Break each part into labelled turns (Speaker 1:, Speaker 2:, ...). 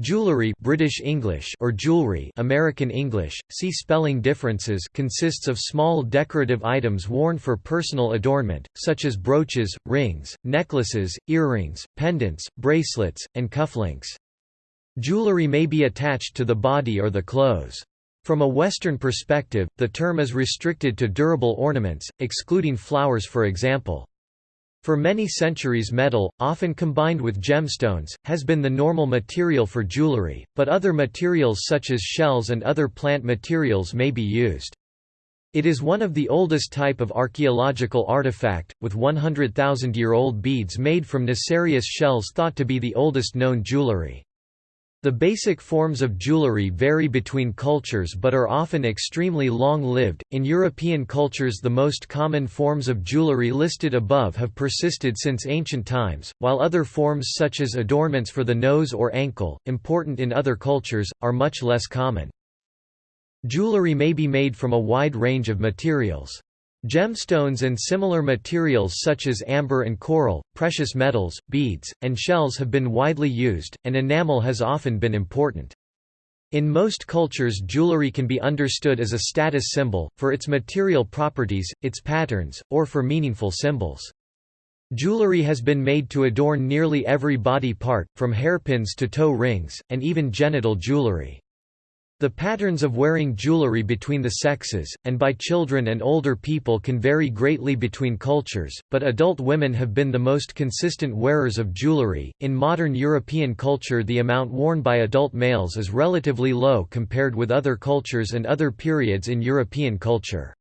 Speaker 1: Jewelry British English or jewelry American English, see spelling differences consists of small decorative items worn for personal adornment, such as brooches, rings, necklaces, earrings, pendants, bracelets, and cufflinks. Jewelry may be attached to the body or the clothes. From a Western perspective, the term is restricted to durable ornaments, excluding flowers for example. For many centuries metal, often combined with gemstones, has been the normal material for jewelry, but other materials such as shells and other plant materials may be used. It is one of the oldest type of archaeological artifact, with 100,000-year-old beads made from nacreous shells thought to be the oldest known jewelry. The basic forms of jewelry vary between cultures but are often extremely long-lived. In European cultures, the most common forms of jewelry listed above have persisted since ancient times, while other forms such as adornments for the nose or ankle, important in other cultures, are much less common. Jewelry may be made from a wide range of materials. Gemstones and similar materials such as amber and coral, precious metals, beads, and shells have been widely used, and enamel has often been important. In most cultures jewelry can be understood as a status symbol, for its material properties, its patterns, or for meaningful symbols. Jewelry has been made to adorn nearly every body part, from hairpins to toe rings, and even genital jewelry. The patterns of wearing jewelry between the sexes, and by children and older people can vary greatly between cultures, but adult women have been the most consistent wearers of jewelry. In modern European culture, the amount worn by adult males is relatively low compared with other cultures and other periods in European culture.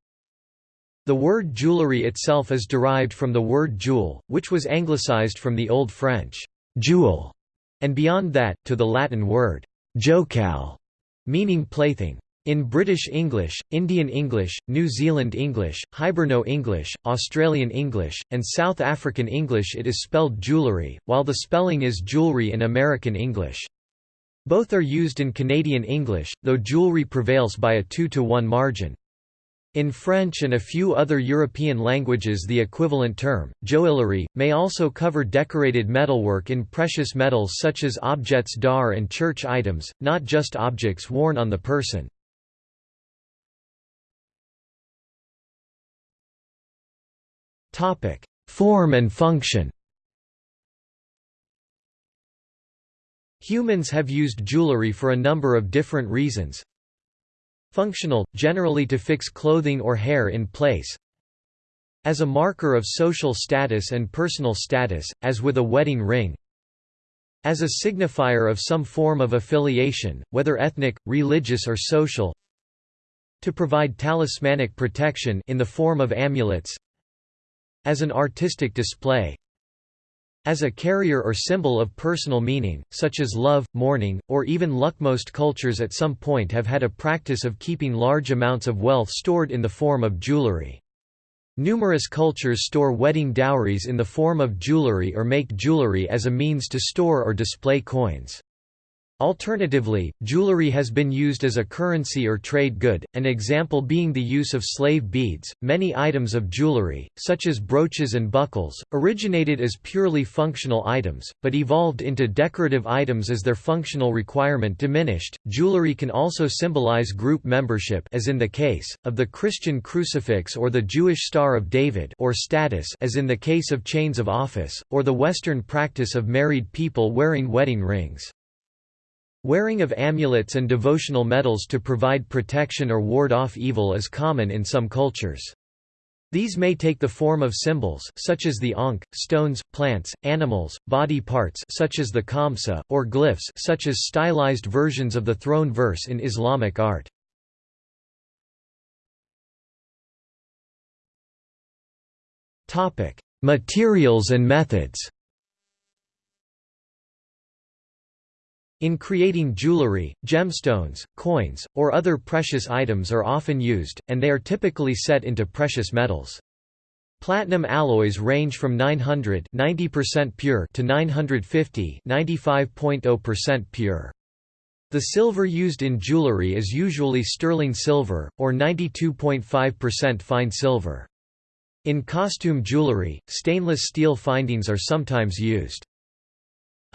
Speaker 1: The word jewelry itself is derived from the word jewel, which was anglicized from the Old French jewel, and beyond that, to the Latin word jocal meaning plaything. In British English, Indian English, New Zealand English, Hiberno English, Australian English, and South African English it is spelled jewellery, while the spelling is jewelry in American English. Both are used in Canadian English, though jewelry prevails by a 2 to 1 margin. In French and a few other European languages the equivalent term, joaillerie, may also cover decorated metalwork in precious metals such as objets d'art and church items, not just objects worn on the person. Form and function Humans have used jewelry for a number of different reasons, Functional, generally to fix clothing or hair in place. As a marker of social status and personal status, as with a wedding ring. As a signifier of some form of affiliation, whether ethnic, religious or social. To provide talismanic protection in the form of amulets. As an artistic display as a carrier or symbol of personal meaning, such as love, mourning, or even luck. Most cultures at some point have had a practice of keeping large amounts of wealth stored in the form of jewelry. Numerous cultures store wedding dowries in the form of jewelry or make jewelry as a means to store or display coins. Alternatively, jewelry has been used as a currency or trade good, an example being the use of slave beads. Many items of jewelry, such as brooches and buckles, originated as purely functional items, but evolved into decorative items as their functional requirement diminished. Jewelry can also symbolize group membership, as in the case of the Christian crucifix or the Jewish Star of David, or status, as in the case of chains of office, or the Western practice of married people wearing wedding rings. Wearing of amulets and devotional medals to provide protection or ward off evil is common in some cultures. These may take the form of symbols such as the ankh, stones, plants, animals, body parts such as the khamsa, or glyphs such as stylized versions of the throne verse in Islamic art. Materials and methods In creating jewelry, gemstones, coins, or other precious items are often used, and they are typically set into precious metals. Platinum alloys range from 900 90% pure to 950 95.0% pure. The silver used in jewelry is usually sterling silver, or 92.5% fine silver. In costume jewelry, stainless steel findings are sometimes used.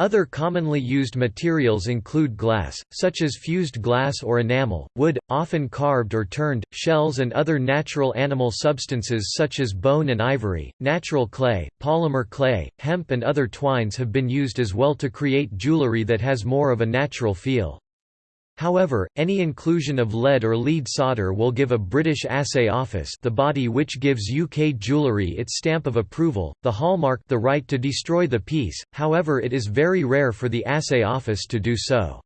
Speaker 1: Other commonly used materials include glass, such as fused glass or enamel, wood, often carved or turned, shells and other natural animal substances such as bone and ivory, natural clay, polymer clay, hemp and other twines have been used as well to create jewelry that has more of a natural feel. However, any inclusion of lead or lead solder will give a British Assay Office the body which gives UK jewellery its stamp of approval, the hallmark the right to destroy the piece, however it is very rare for the Assay Office to do so.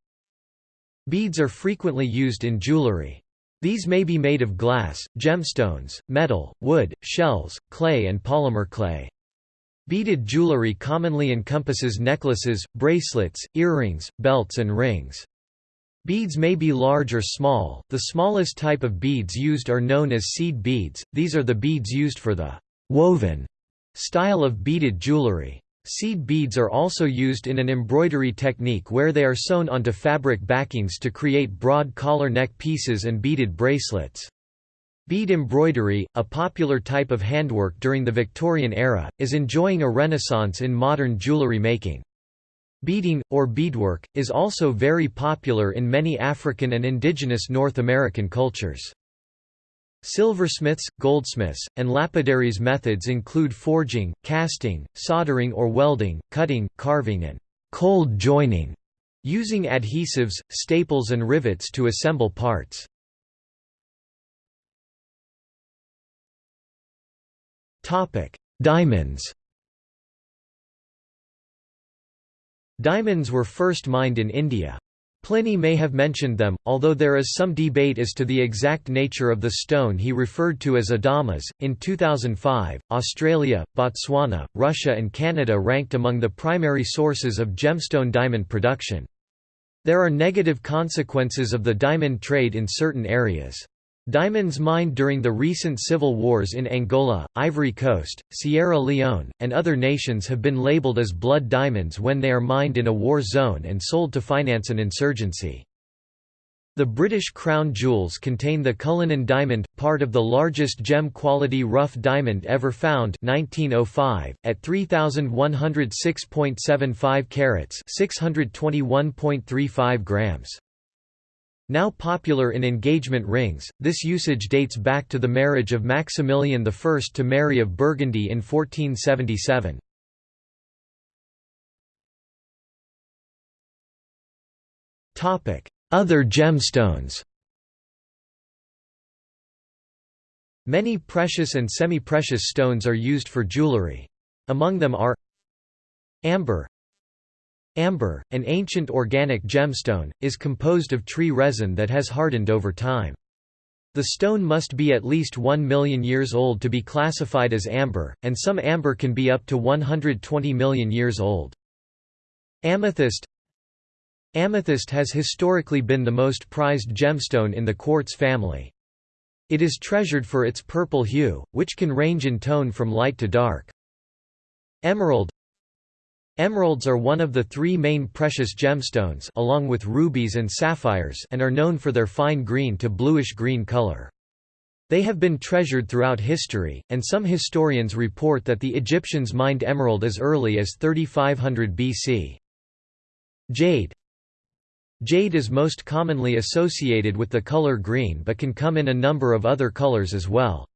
Speaker 1: Beads are frequently used in jewellery. These may be made of glass, gemstones, metal, wood, shells, clay and polymer clay. Beaded jewellery commonly encompasses necklaces, bracelets, earrings, belts and rings. Beads may be large or small, the smallest type of beads used are known as seed beads, these are the beads used for the «woven» style of beaded jewelry. Seed beads are also used in an embroidery technique where they are sewn onto fabric backings to create broad collar neck pieces and beaded bracelets. Bead embroidery, a popular type of handwork during the Victorian era, is enjoying a renaissance in modern jewelry making. Beading, or beadwork, is also very popular in many African and indigenous North American cultures. Silversmiths, goldsmiths, and lapidaries methods include forging, casting, soldering or welding, cutting, carving and cold joining, using adhesives, staples and rivets to assemble parts. Diamonds Diamonds were first mined in India. Pliny may have mentioned them, although there is some debate as to the exact nature of the stone he referred to as adamas. In 2005, Australia, Botswana, Russia, and Canada ranked among the primary sources of gemstone diamond production. There are negative consequences of the diamond trade in certain areas. Diamonds mined during the recent civil wars in Angola, Ivory Coast, Sierra Leone, and other nations have been labeled as blood diamonds when they are mined in a war zone and sold to finance an insurgency. The British Crown jewels contain the Cullinan diamond, part of the largest gem-quality rough diamond ever found 1905, at 3,106.75 carats 621.35 grams. Now popular in engagement rings, this usage dates back to the marriage of Maximilian I to Mary of Burgundy in 1477. Other gemstones Many precious and semi-precious stones are used for jewelry. Among them are Amber Amber, an ancient organic gemstone, is composed of tree resin that has hardened over time. The stone must be at least 1 million years old to be classified as amber, and some amber can be up to 120 million years old. Amethyst Amethyst has historically been the most prized gemstone in the quartz family. It is treasured for its purple hue, which can range in tone from light to dark. Emerald Emeralds are one of the three main precious gemstones along with rubies and sapphires and are known for their fine green to bluish-green color. They have been treasured throughout history, and some historians report that the Egyptians mined emerald as early as 3500 BC. Jade Jade is most commonly associated with the color green but can come in a number of other colors as well.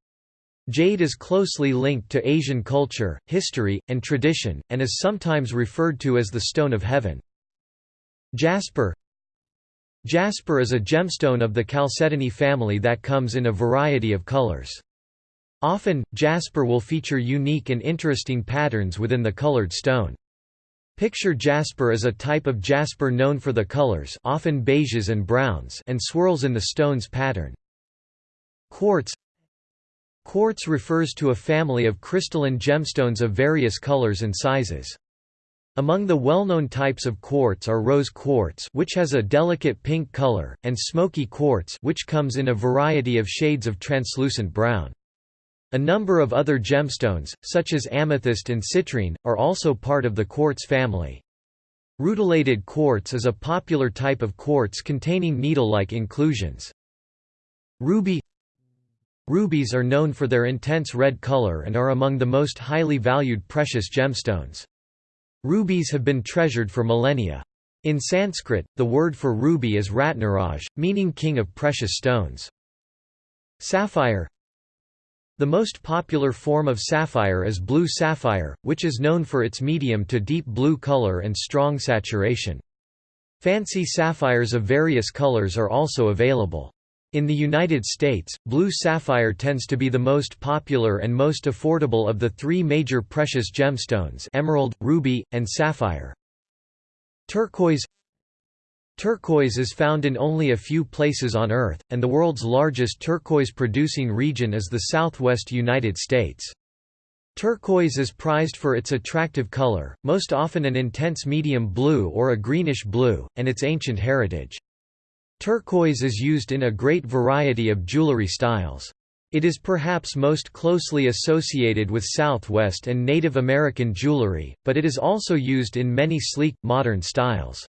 Speaker 1: Jade is closely linked to Asian culture, history, and tradition, and is sometimes referred to as the Stone of Heaven. Jasper Jasper is a gemstone of the chalcedony family that comes in a variety of colors. Often, jasper will feature unique and interesting patterns within the colored stone. Picture jasper as a type of jasper known for the colors often beiges and browns and swirls in the stone's pattern. Quartz Quartz refers to a family of crystalline gemstones of various colors and sizes. Among the well-known types of quartz are rose quartz which has a delicate pink color, and smoky quartz which comes in a variety of shades of translucent brown. A number of other gemstones, such as amethyst and citrine, are also part of the quartz family. Rutilated quartz is a popular type of quartz containing needle-like inclusions. Ruby Rubies are known for their intense red color and are among the most highly valued precious gemstones. Rubies have been treasured for millennia. In Sanskrit, the word for ruby is Ratnaraj, meaning king of precious stones. Sapphire The most popular form of sapphire is blue sapphire, which is known for its medium to deep blue color and strong saturation. Fancy sapphires of various colors are also available. In the United States, blue sapphire tends to be the most popular and most affordable of the three major precious gemstones emerald, ruby, and sapphire. Turquoise Turquoise is found in only a few places on Earth, and the world's largest turquoise-producing region is the southwest United States. Turquoise is prized for its attractive color, most often an intense medium blue or a greenish blue, and its ancient heritage. Turquoise is used in a great variety of jewelry styles. It is perhaps most closely associated with Southwest and Native American jewelry, but it is also used in many sleek, modern styles.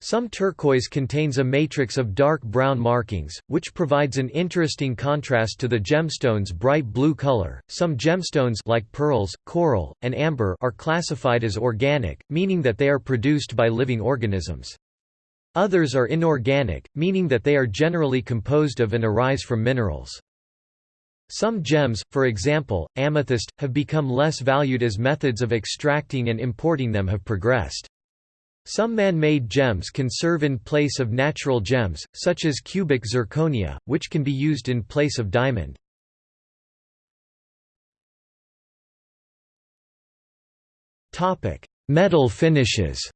Speaker 1: Some turquoise contains a matrix of dark brown markings, which provides an interesting contrast to the gemstone's bright blue color. Some gemstones like pearls, coral, and amber are classified as organic, meaning that they are produced by living organisms. Others are inorganic, meaning that they are generally composed of and arise from minerals. Some gems, for example, amethyst, have become less valued as methods of extracting and importing them have progressed. Some man-made gems can serve in place of natural gems, such as cubic zirconia, which can be used in place of diamond. Metal finishes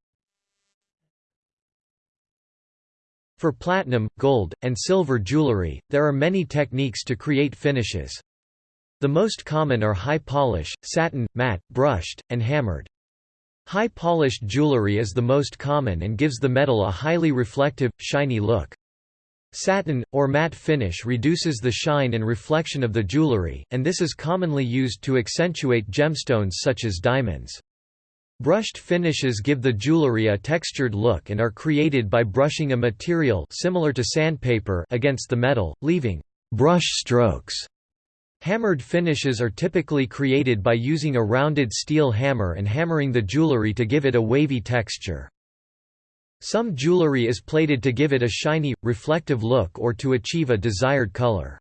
Speaker 1: For platinum, gold, and silver jewelry, there are many techniques to create finishes. The most common are high polish, satin, matte, brushed, and hammered. High polished jewelry is the most common and gives the metal a highly reflective, shiny look. Satin, or matte finish reduces the shine and reflection of the jewelry, and this is commonly used to accentuate gemstones such as diamonds. Brushed finishes give the jewelry a textured look and are created by brushing a material similar to sandpaper against the metal, leaving brush strokes. Hammered finishes are typically created by using a rounded steel hammer and hammering the jewelry to give it a wavy texture. Some jewelry is plated to give it a shiny, reflective look or to achieve a desired color.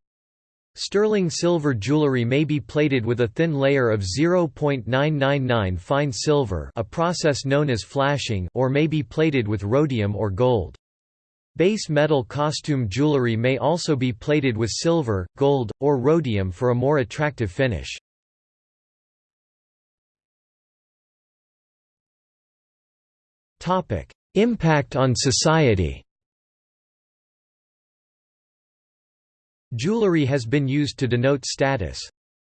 Speaker 1: Sterling silver jewelry may be plated with a thin layer of 0.999 fine silver a process known as flashing or may be plated with rhodium or gold. Base metal costume jewelry may also be plated with silver, gold, or rhodium for a more attractive finish. Impact on society Jewelry has been used to denote status.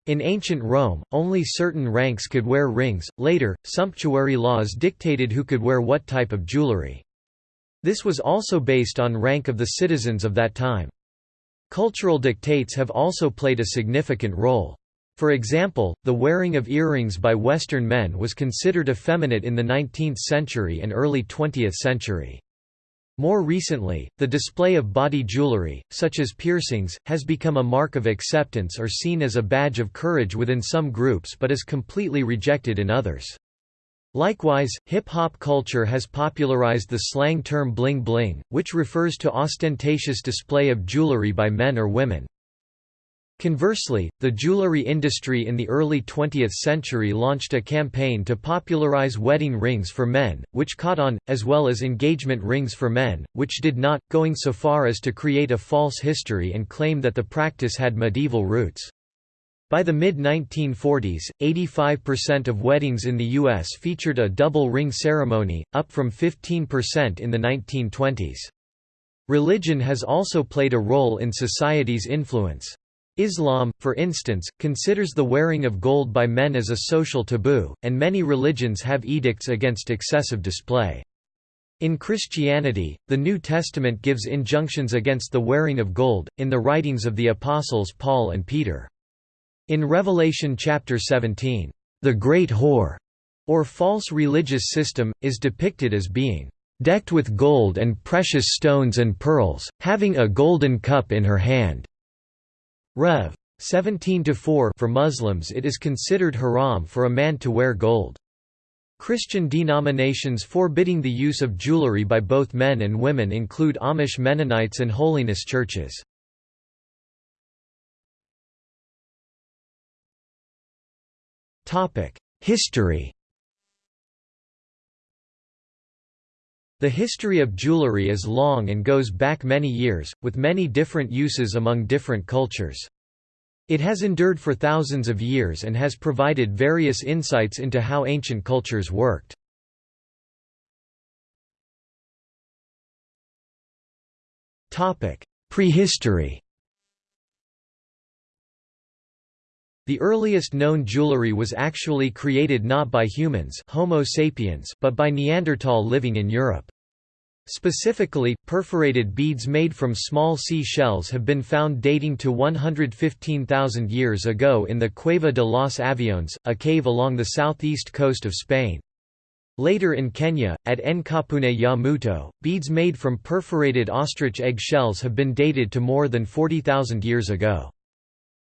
Speaker 1: In ancient Rome, only certain ranks could wear rings, later, sumptuary laws dictated who could wear what type of jewelry. This was also based on rank of the citizens of that time. Cultural dictates have also played a significant role. For example, the wearing of earrings by Western men was considered effeminate in the 19th century and early 20th century. More recently, the display of body jewelry, such as piercings, has become a mark of acceptance or seen as a badge of courage within some groups but is completely rejected in others. Likewise, hip-hop culture has popularized the slang term bling bling, which refers to ostentatious display of jewelry by men or women. Conversely, the jewelry industry in the early 20th century launched a campaign to popularize wedding rings for men, which caught on, as well as engagement rings for men, which did not, going so far as to create a false history and claim that the practice had medieval roots. By the mid-1940s, 85% of weddings in the U.S. featured a double ring ceremony, up from 15% in the 1920s. Religion has also played a role in society's influence. Islam, for instance, considers the wearing of gold by men as a social taboo, and many religions have edicts against excessive display. In Christianity, the New Testament gives injunctions against the wearing of gold, in the writings of the apostles Paul and Peter. In Revelation chapter 17, the great whore, or false religious system, is depicted as being decked with gold and precious stones and pearls, having a golden cup in her hand. Rev. 17-4 for Muslims it is considered haram for a man to wear gold. Christian denominations forbidding the use of jewelry by both men and women include Amish Mennonites and holiness churches. History The history of jewelry is long and goes back many years, with many different uses among different cultures. It has endured for thousands of years and has provided various insights into how ancient cultures worked. Prehistory The earliest known jewelry was actually created not by humans Homo sapiens but by Neanderthal living in Europe. Specifically, perforated beads made from small sea shells have been found dating to 115,000 years ago in the Cueva de los Aviones, a cave along the southeast coast of Spain. Later in Kenya, at Nkapune ya Muto, beads made from perforated ostrich egg shells have been dated to more than 40,000 years ago.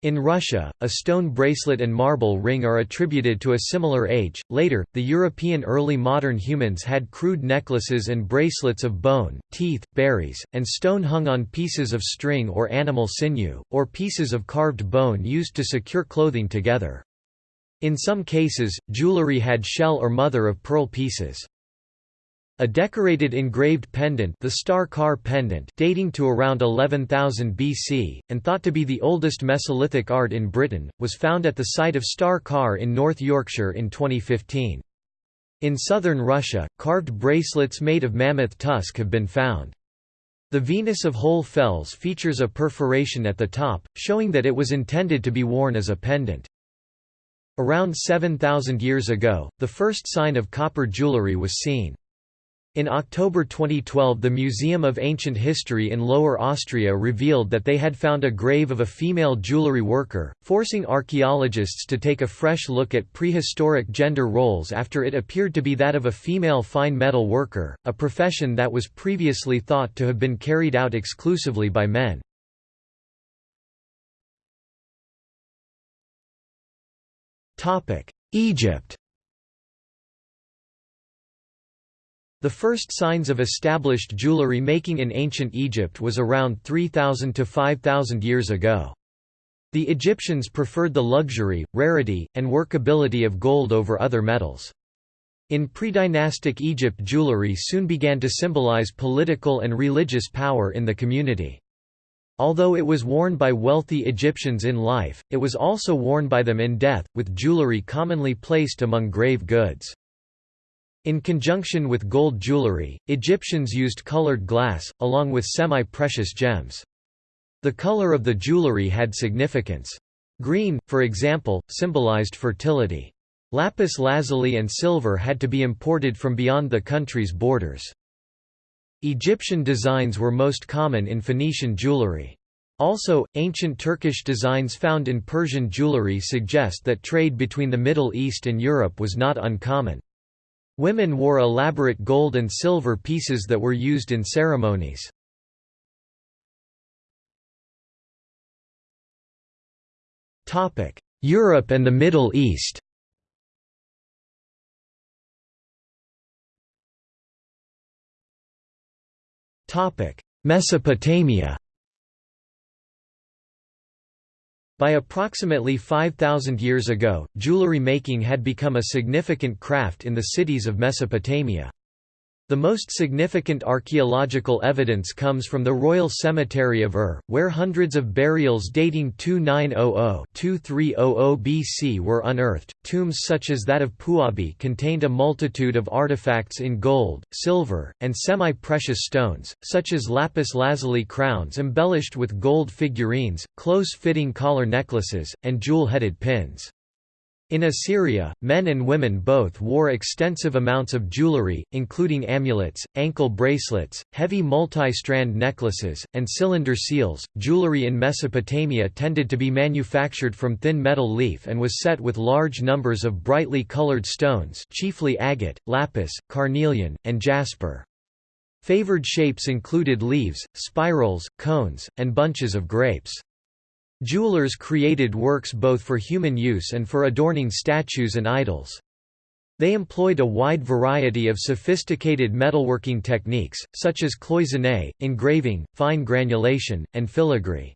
Speaker 1: In Russia, a stone bracelet and marble ring are attributed to a similar age. Later, the European early modern humans had crude necklaces and bracelets of bone, teeth, berries, and stone hung on pieces of string or animal sinew, or pieces of carved bone used to secure clothing together. In some cases, jewelry had shell or mother of pearl pieces. A decorated engraved pendant the Star Carr pendant dating to around 11,000 BC, and thought to be the oldest Mesolithic art in Britain, was found at the site of Star Carr in North Yorkshire in 2015. In southern Russia, carved bracelets made of mammoth tusk have been found. The Venus of Hohle Fels features a perforation at the top, showing that it was intended to be worn as a pendant. Around 7,000 years ago, the first sign of copper jewellery was seen. In October 2012 the Museum of Ancient History in Lower Austria revealed that they had found a grave of a female jewelry worker, forcing archaeologists to take a fresh look at prehistoric gender roles after it appeared to be that of a female fine metal worker, a profession that was previously thought to have been carried out exclusively by men. Egypt The first signs of established jewelry making in ancient Egypt was around 3000 to 5000 years ago. The Egyptians preferred the luxury, rarity, and workability of gold over other metals. In pre-dynastic Egypt jewelry soon began to symbolize political and religious power in the community. Although it was worn by wealthy Egyptians in life, it was also worn by them in death, with jewelry commonly placed among grave goods. In conjunction with gold jewelry, Egyptians used colored glass, along with semi-precious gems. The color of the jewelry had significance. Green, for example, symbolized fertility. Lapis lazuli and silver had to be imported from beyond the country's borders. Egyptian designs were most common in Phoenician jewelry. Also, ancient Turkish designs found in Persian jewelry suggest that trade between the Middle East and Europe was not uncommon. Women wore elaborate gold and silver pieces that were used in ceremonies. Europe and the Middle East Mesopotamia By approximately 5,000 years ago, jewelry making had become a significant craft in the cities of Mesopotamia. The most significant archaeological evidence comes from the Royal Cemetery of Ur, where hundreds of burials dating 2900–2300 BC were unearthed. Tombs such as that of Puabi contained a multitude of artifacts in gold, silver, and semi-precious stones, such as lapis lazuli crowns embellished with gold figurines, close-fitting collar necklaces, and jewel-headed pins. In Assyria, men and women both wore extensive amounts of jewelry, including amulets, ankle bracelets, heavy multi-strand necklaces, and cylinder seals. Jewelry in Mesopotamia tended to be manufactured from thin metal leaf and was set with large numbers of brightly colored stones, chiefly agate, lapis, carnelian, and jasper. Favored shapes included leaves, spirals, cones, and bunches of grapes. Jewelers created works both for human use and for adorning statues and idols. They employed a wide variety of sophisticated metalworking techniques, such as cloisonné, engraving, fine granulation, and filigree.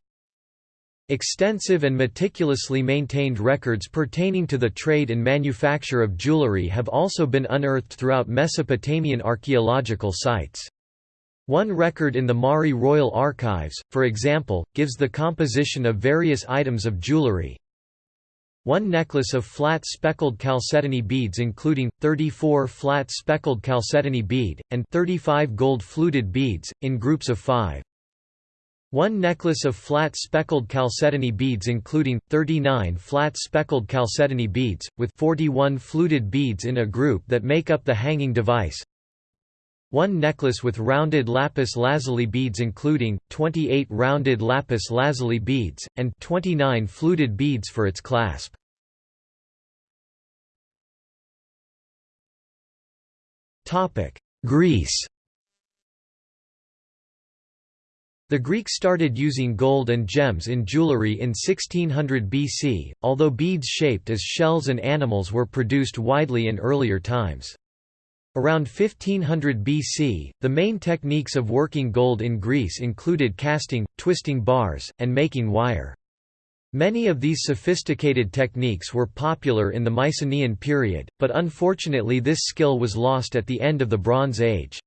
Speaker 1: Extensive and meticulously maintained records pertaining to the trade and manufacture of jewelry have also been unearthed throughout Mesopotamian archaeological sites. One record in the Mari Royal Archives, for example, gives the composition of various items of jewelry. One necklace of flat speckled chalcedony beads including, 34 flat speckled chalcedony bead, and 35 gold fluted beads, in groups of five. One necklace of flat speckled chalcedony beads including, 39 flat speckled chalcedony beads, with 41 fluted beads in a group that make up the hanging device. One necklace with rounded lapis lazuli beads including, 28 rounded lapis lazuli beads, and 29 fluted beads for its clasp. Greece The Greeks started using gold and gems in jewelry in 1600 BC, although beads shaped as shells and animals were produced widely in earlier times. Around 1500 BC, the main techniques of working gold in Greece included casting, twisting bars, and making wire. Many of these sophisticated techniques were popular in the Mycenaean period, but unfortunately this skill was lost at the end of the Bronze Age.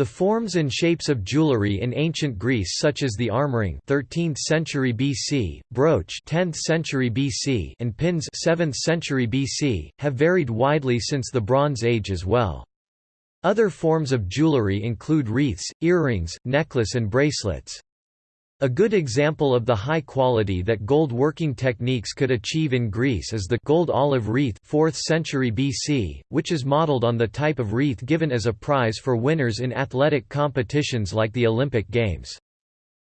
Speaker 1: The forms and shapes of jewelry in ancient Greece such as the armring 13th century BC, brooch 10th century BC and pins 7th century BC have varied widely since the Bronze Age as well. Other forms of jewelry include wreaths, earrings, necklace and bracelets. A good example of the high quality that gold working techniques could achieve in Greece is the gold olive wreath 4th century BC, which is modeled on the type of wreath given as a prize for winners in athletic competitions like the Olympic Games.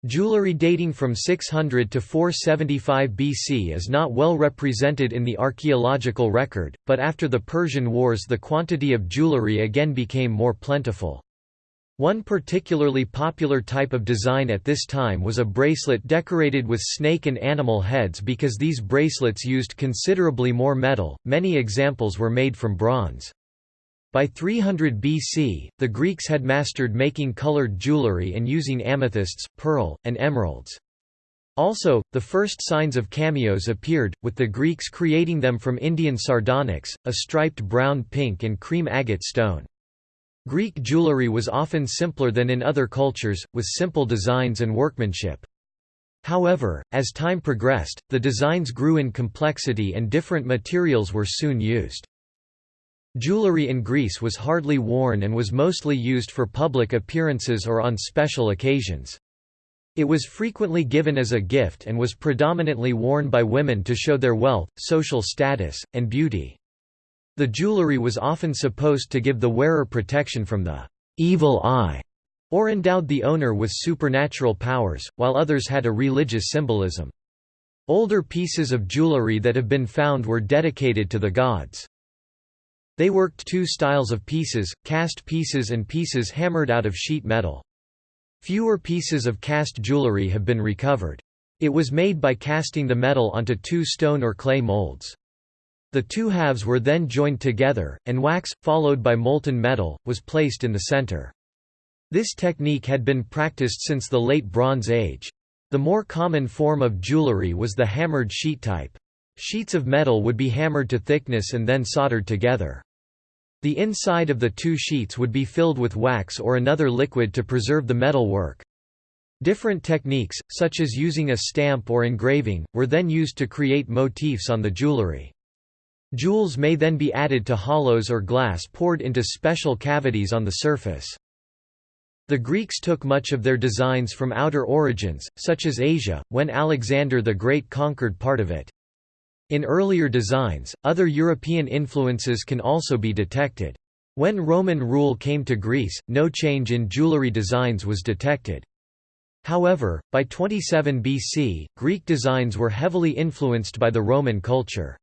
Speaker 1: Jewelry dating from 600 to 475 BC is not well represented in the archaeological record, but after the Persian Wars the quantity of jewelry again became more plentiful. One particularly popular type of design at this time was a bracelet decorated with snake and animal heads because these bracelets used considerably more metal, many examples were made from bronze. By 300 BC, the Greeks had mastered making colored jewelry and using amethysts, pearl, and emeralds. Also, the first signs of cameos appeared, with the Greeks creating them from Indian sardonyx, a striped brown pink and cream agate stone. Greek jewelry was often simpler than in other cultures, with simple designs and workmanship. However, as time progressed, the designs grew in complexity and different materials were soon used. Jewelry in Greece was hardly worn and was mostly used for public appearances or on special occasions. It was frequently given as a gift and was predominantly worn by women to show their wealth, social status, and beauty. The jewelry was often supposed to give the wearer protection from the evil eye, or endowed the owner with supernatural powers, while others had a religious symbolism. Older pieces of jewelry that have been found were dedicated to the gods. They worked two styles of pieces, cast pieces and pieces hammered out of sheet metal. Fewer pieces of cast jewelry have been recovered. It was made by casting the metal onto two stone or clay molds. The two halves were then joined together, and wax, followed by molten metal, was placed in the center. This technique had been practiced since the Late Bronze Age. The more common form of jewelry was the hammered sheet type. Sheets of metal would be hammered to thickness and then soldered together. The inside of the two sheets would be filled with wax or another liquid to preserve the metal work. Different techniques, such as using a stamp or engraving, were then used to create motifs on the jewelry. Jewels may then be added to hollows or glass poured into special cavities on the surface. The Greeks took much of their designs from outer origins, such as Asia, when Alexander the Great conquered part of it. In earlier designs, other European influences can also be detected. When Roman rule came to Greece, no change in jewelry designs was detected. However, by 27 BC, Greek designs were heavily influenced by the Roman culture.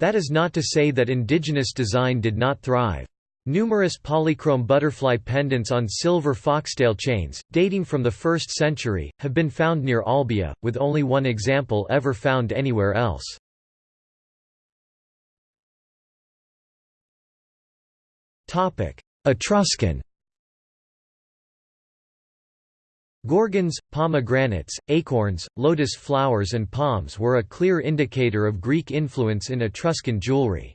Speaker 1: That is not to say that indigenous design did not thrive. Numerous polychrome butterfly pendants on silver foxtail chains, dating from the 1st century, have been found near Olbia, with only one example ever found anywhere else. Etruscan Gorgons, pomegranates, acorns, lotus flowers and palms were a clear indicator of Greek influence in Etruscan jewelry.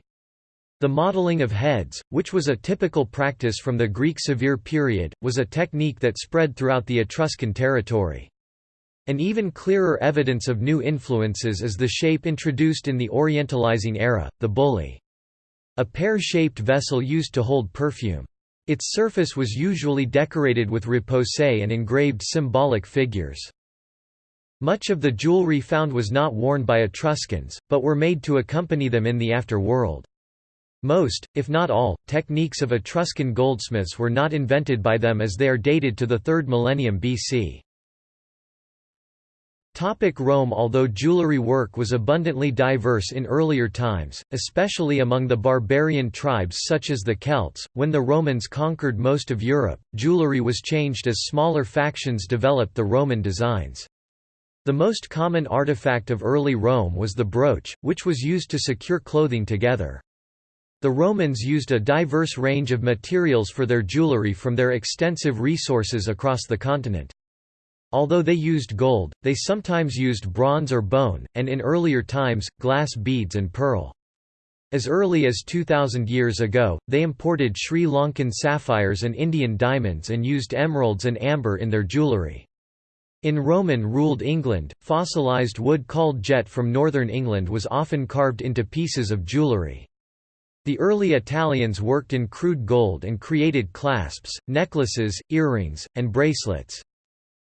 Speaker 1: The modeling of heads, which was a typical practice from the Greek severe period, was a technique that spread throughout the Etruscan territory. An even clearer evidence of new influences is the shape introduced in the Orientalizing era, the bullae. A pear-shaped vessel used to hold perfume. Its surface was usually decorated with repoussé and engraved symbolic figures. Much of the jewelry found was not worn by Etruscans, but were made to accompany them in the after-world. Most, if not all, techniques of Etruscan goldsmiths were not invented by them as they are dated to the 3rd millennium BC. Topic Rome Although jewelry work was abundantly diverse in earlier times, especially among the barbarian tribes such as the Celts, when the Romans conquered most of Europe, jewelry was changed as smaller factions developed the Roman designs. The most common artifact of early Rome was the brooch, which was used to secure clothing together. The Romans used a diverse range of materials for their jewelry from their extensive resources across the continent. Although they used gold, they sometimes used bronze or bone, and in earlier times, glass beads and pearl. As early as 2000 years ago, they imported Sri Lankan sapphires and Indian diamonds and used emeralds and amber in their jewellery. In Roman-ruled England, fossilized wood called jet from northern England was often carved into pieces of jewellery. The early Italians worked in crude gold and created clasps, necklaces, earrings, and bracelets.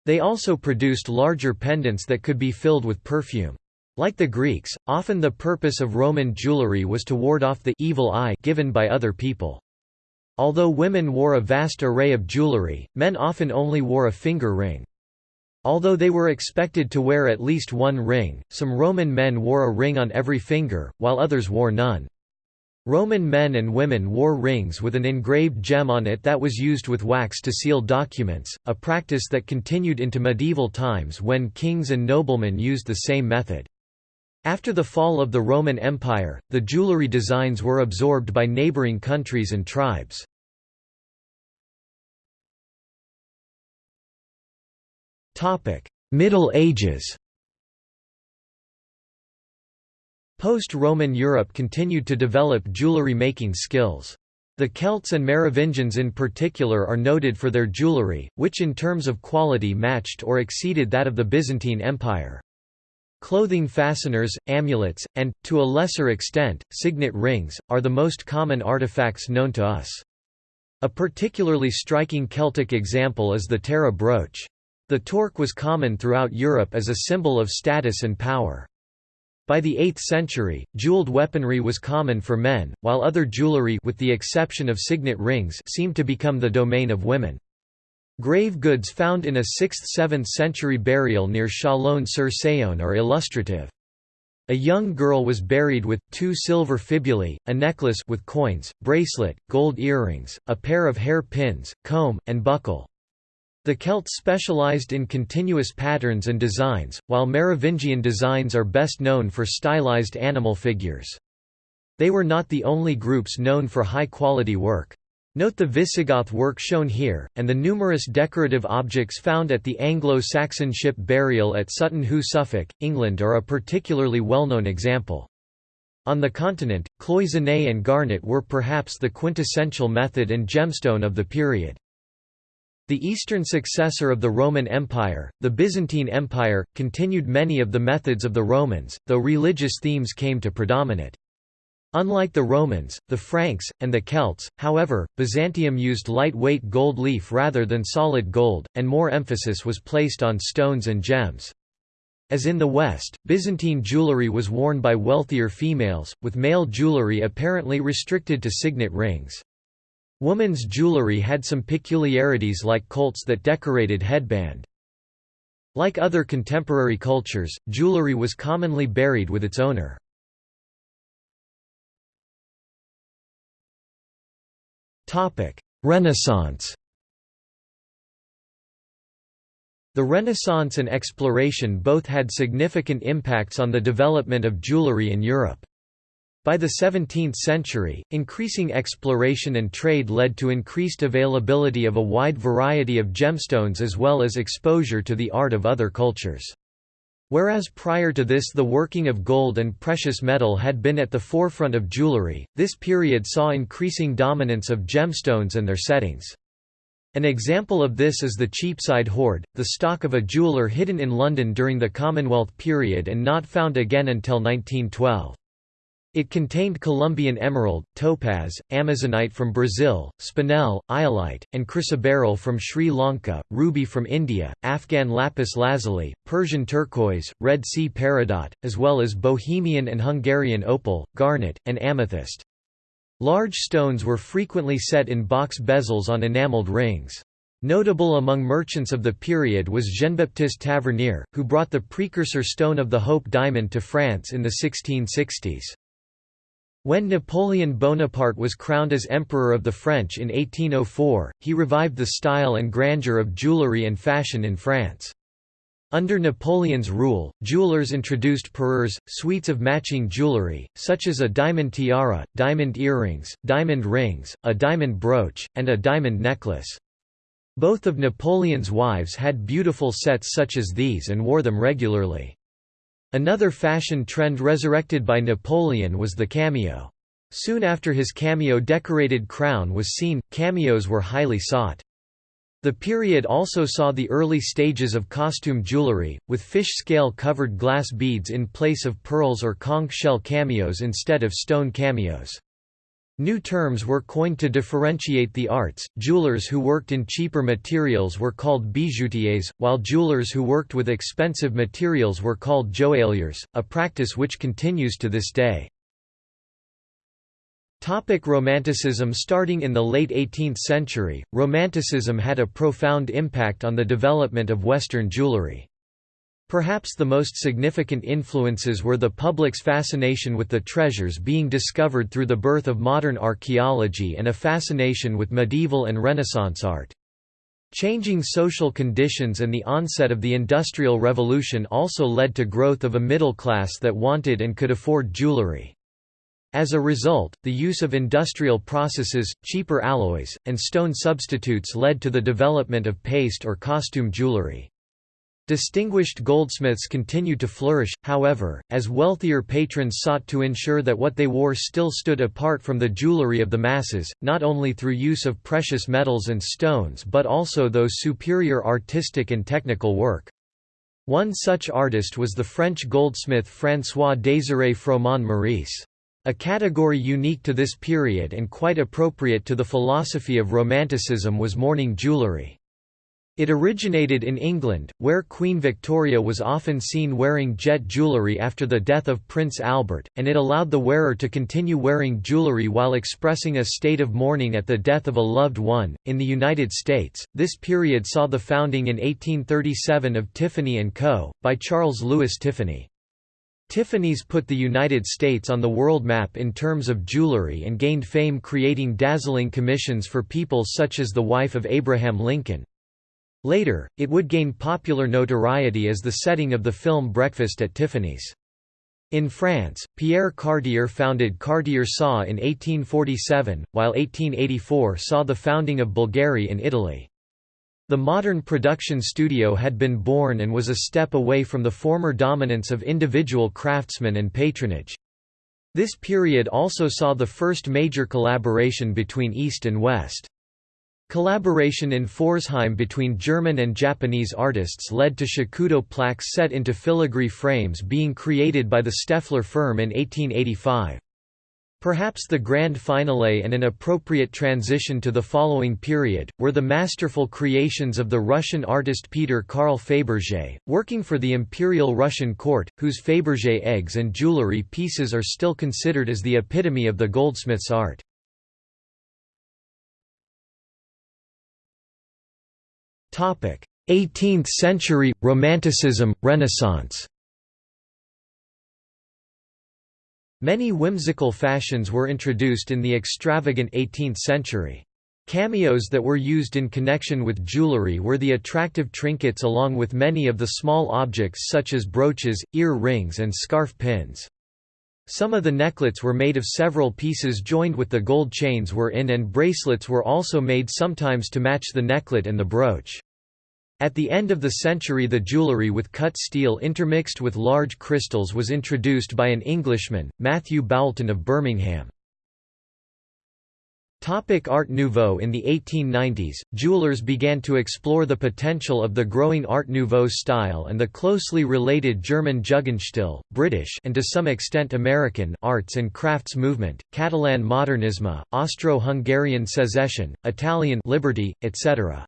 Speaker 1: They also produced larger pendants that could be filled with perfume. Like the Greeks, often the purpose of Roman jewelry was to ward off the evil eye given by other people. Although women wore a vast array of jewelry, men often only wore a finger ring. Although they were expected to wear at least one ring, some Roman men wore a ring on every finger, while others wore none. Roman men and women wore rings with an engraved gem on it that was used with wax to seal documents, a practice that continued into medieval times when kings and noblemen used the same method. After the fall of the Roman Empire, the jewelry designs were absorbed by neighboring countries and tribes. Middle Ages Post-Roman Europe continued to develop jewellery-making skills. The Celts and Merovingians in particular are noted for their jewellery, which in terms of quality matched or exceeded that of the Byzantine Empire. Clothing fasteners, amulets, and, to a lesser extent, signet rings, are the most common artifacts known to us. A particularly striking Celtic example is the Tara brooch. The torc was common throughout Europe as a symbol of status and power. By the 8th century, jeweled weaponry was common for men, while other jewelry with the exception of signet rings seemed to become the domain of women. Grave goods found in a 6th–7th century burial near Chalon-sur-Saône are illustrative. A young girl was buried with, two silver fibulae, a necklace with coins, bracelet, gold earrings, a pair of hair pins, comb, and buckle. The Celts specialized in continuous patterns and designs, while Merovingian designs are best known for stylized animal figures. They were not the only groups known for high-quality work. Note the Visigoth work shown here, and the numerous decorative objects found at the Anglo-Saxon ship burial at Sutton Hoo Suffolk, England are a particularly well-known example. On the continent, cloisonné and garnet were perhaps the quintessential method and gemstone of the period. The eastern successor of the Roman Empire, the Byzantine Empire, continued many of the methods of the Romans, though religious themes came to predominate. Unlike the Romans, the Franks, and the Celts, however, Byzantium used lightweight gold leaf rather than solid gold, and more emphasis was placed on stones and gems. As in the West, Byzantine jewelry was worn by wealthier females, with male jewelry apparently restricted to signet rings. Woman's jewelry had some peculiarities like kolts that decorated headband. Like other contemporary cultures, jewelry was commonly buried with its owner. Renaissance The Renaissance and exploration both had significant impacts on the development of jewelry in Europe. By the 17th century, increasing exploration and trade led to increased availability of a wide variety of gemstones as well as exposure to the art of other cultures. Whereas prior to this the working of gold and precious metal had been at the forefront of jewelry, this period saw increasing dominance of gemstones and their settings. An example of this is the Cheapside hoard, the stock of a jeweller hidden in London during the Commonwealth period and not found again until 1912. It contained Colombian emerald, topaz, amazonite from Brazil, spinel, iolite, and chrysoberyl from Sri Lanka, ruby from India, Afghan lapis lazuli, Persian turquoise, Red Sea peridot, as well as Bohemian and Hungarian opal, garnet, and amethyst. Large stones were frequently set in box bezels on enameled rings. Notable among merchants of the period was Jean-Baptiste Tavernier, who brought the precursor stone of the Hope diamond to France in the 1660s. When Napoleon Bonaparte was crowned as Emperor of the French in 1804, he revived the style and grandeur of jewellery and fashion in France. Under Napoleon's rule, jewelers introduced parures, suites of matching jewelry, such as a diamond tiara, diamond earrings, diamond rings, a diamond brooch, and a diamond necklace. Both of Napoleon's wives had beautiful sets such as these and wore them regularly. Another fashion trend resurrected by Napoleon was the cameo. Soon after his cameo-decorated crown was seen, cameos were highly sought. The period also saw the early stages of costume jewelry, with fish scale covered glass beads in place of pearls or conch shell cameos instead of stone cameos. New terms were coined to differentiate the arts. Jewelers who worked in cheaper materials were called bijoutiers, while jewelers who worked with expensive materials were called joailliers, a practice which continues to this day. Topic Romanticism Starting in the late 18th century, Romanticism had a profound impact on the development of Western jewelry. Perhaps the most significant influences were the public's fascination with the treasures being discovered through the birth of modern archaeology and a fascination with medieval and Renaissance art. Changing social conditions and the onset of the Industrial Revolution also led to growth of a middle class that wanted and could afford jewelry. As a result, the use of industrial processes, cheaper alloys, and stone substitutes led to the development of paste or costume jewelry. Distinguished goldsmiths continued to flourish, however, as wealthier patrons sought to ensure that what they wore still stood apart from the jewelry of the masses, not only through use of precious metals and stones but also those superior artistic and technical work. One such artist was the French goldsmith François-Désiré Froment Meurice. A category unique to this period and quite appropriate to the philosophy of Romanticism was mourning jewellery. It originated in England, where Queen Victoria was often seen wearing jet jewellery after the death of Prince Albert, and it allowed the wearer to continue wearing jewellery while expressing a state of mourning at the death of a loved one. In the United States, this period saw the founding in 1837 of Tiffany & Co., by Charles Louis Tiffany. Tiffany's put the United States on the world map in terms of jewelry and gained fame creating dazzling commissions for people such as the wife of Abraham Lincoln. Later, it would gain popular notoriety as the setting of the film Breakfast at Tiffany's. In France, Pierre Cartier founded Cartier SA in 1847, while 1884 saw the founding of Bulgari in Italy. The modern production studio had been born and was a step away from the former dominance of individual craftsmen and patronage. This period also saw the first major collaboration between East and West. Collaboration in Pforzheim between German and Japanese artists led to Shakudo plaques set into filigree frames being created by the Stoeffler firm in 1885. Perhaps the grand finale and an appropriate transition to the following period, were the masterful creations of the Russian artist Peter Carl Fabergé, working for the Imperial Russian court, whose Fabergé eggs and jewelry pieces are still considered as the epitome of the goldsmith's art. 18th century – Romanticism, Renaissance Many whimsical fashions were introduced in the extravagant 18th century. Cameos that were used in connection with jewelry were the attractive trinkets along with many of the small objects such as brooches, ear rings and scarf pins. Some of the necklets were made of several pieces joined with the gold chains were in and bracelets were also made sometimes to match the necklet and the brooch. At the end of the century the jewellery with cut steel intermixed with large crystals was introduced by an Englishman, Matthew Boulton of Birmingham. Topic Art Nouveau In the 1890s, jewelers began to explore the potential of the growing Art Nouveau style and the closely related German Jugendstil, British and to some extent American arts and crafts movement, Catalan Modernisme, Austro-Hungarian Secession, Italian Liberty, etc.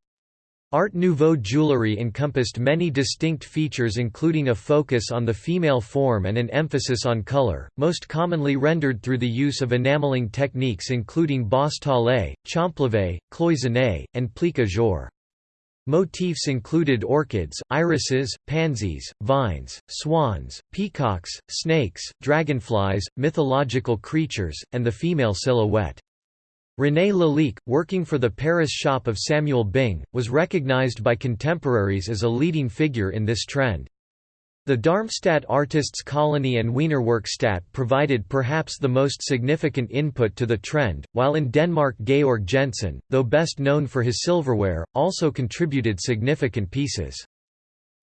Speaker 1: Art Nouveau jewelry encompassed many distinct features including a focus on the female form and an emphasis on color, most commonly rendered through the use of enameling techniques including basse-taille, champlevé, cloisonné, and plique-à-jour. Motifs included orchids, irises, pansies, vines, swans, peacocks, snakes, dragonflies, mythological creatures, and the female silhouette. René Lalique, working for the Paris shop of Samuel Bing, was recognized by contemporaries as a leading figure in this trend. The Darmstadt Artists Colony and Wiener Werkstätte provided perhaps the most significant input to the trend, while in Denmark Georg Jensen, though best known for his silverware, also contributed significant pieces.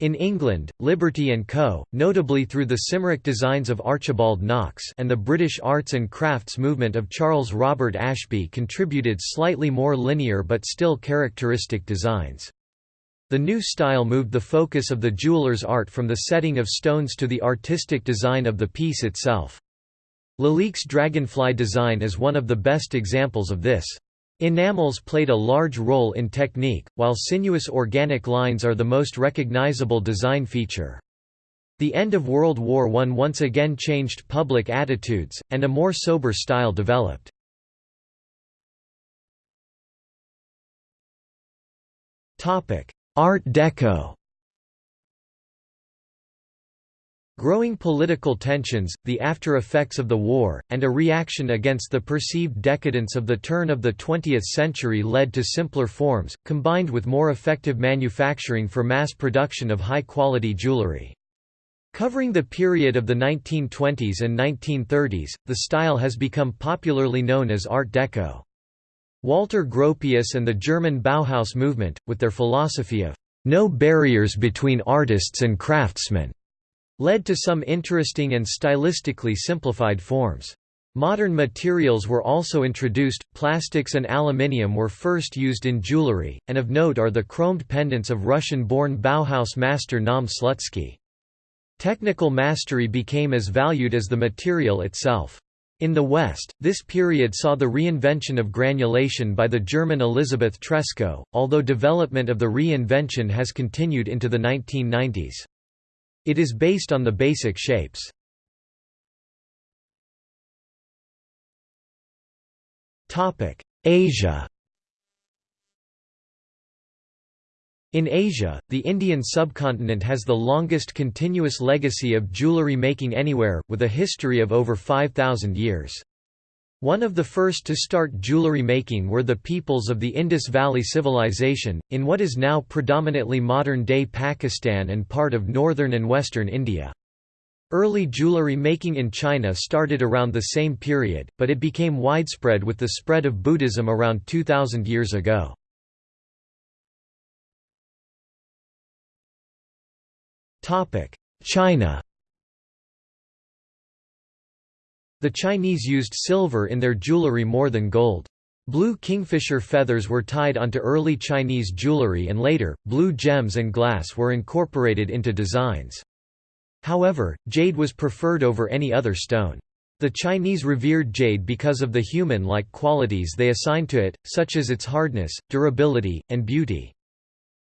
Speaker 1: In England, Liberty & Co., notably through the Cymric designs of Archibald Knox and the British arts and crafts movement of Charles Robert Ashbee contributed slightly more linear but still characteristic designs. The new style moved the focus of the jeweller's art from the setting of stones to the artistic design of the piece itself. Lalique's dragonfly design is one of the best examples of this. Enamels played a large role in technique, while sinuous organic lines are the most recognizable design feature. The end of World War I once again changed public attitudes, and a more sober style developed. Art Deco Growing political tensions, the after-effects of the war, and a reaction against the perceived decadence of the turn of the 20th century led to simpler forms, combined with more effective manufacturing for mass production of high-quality jewelry. Covering the period of the 1920s and 1930s, the style has become popularly known as Art Deco. Walter Gropius and the German Bauhaus movement, with their philosophy of no barriers between artists and craftsmen, led to some interesting and stylistically simplified forms. Modern materials were also introduced, plastics and aluminium were first used in jewelry, and of note are the chromed pendants of Russian-born Bauhaus master Naum Slutsky. Technical mastery became as valued as the material itself. In the West, this period saw the reinvention of granulation by the German Elisabeth Treskow, although development of the reinvention has continued into the 1990s. It is based on the basic shapes. Asia In Asia, the Indian subcontinent has the longest continuous legacy of jewellery making anywhere, with a history of over 5,000 years. One of the first to start jewellery making were the peoples of the Indus Valley Civilization, in what is now predominantly modern-day Pakistan and part of northern and western India. Early jewellery making in China started around the same period, but it became widespread with the spread of Buddhism around 2000 years ago. China The Chinese used silver in their jewelry more than gold. Blue kingfisher feathers were tied onto early Chinese jewelry and later, blue gems and glass were incorporated into designs. However, jade was preferred over any other stone. The Chinese revered jade because of the human-like qualities they assigned to it, such as its hardness, durability, and beauty.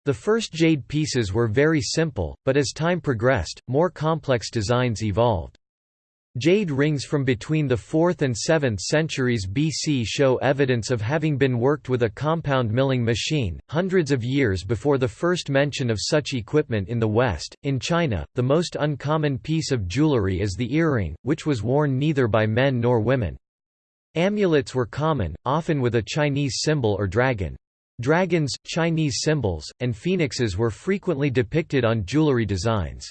Speaker 1: The first jade pieces were very simple, but as time progressed, more complex designs evolved. Jade rings from between the 4th and 7th centuries BC show evidence of having been worked with a compound milling machine, hundreds of years before the first mention of such equipment in the West. In China, the most uncommon piece of jewelry is the earring, which was worn neither by men nor women. Amulets were common, often with a Chinese symbol or dragon. Dragons, Chinese symbols, and phoenixes were frequently depicted on jewelry designs.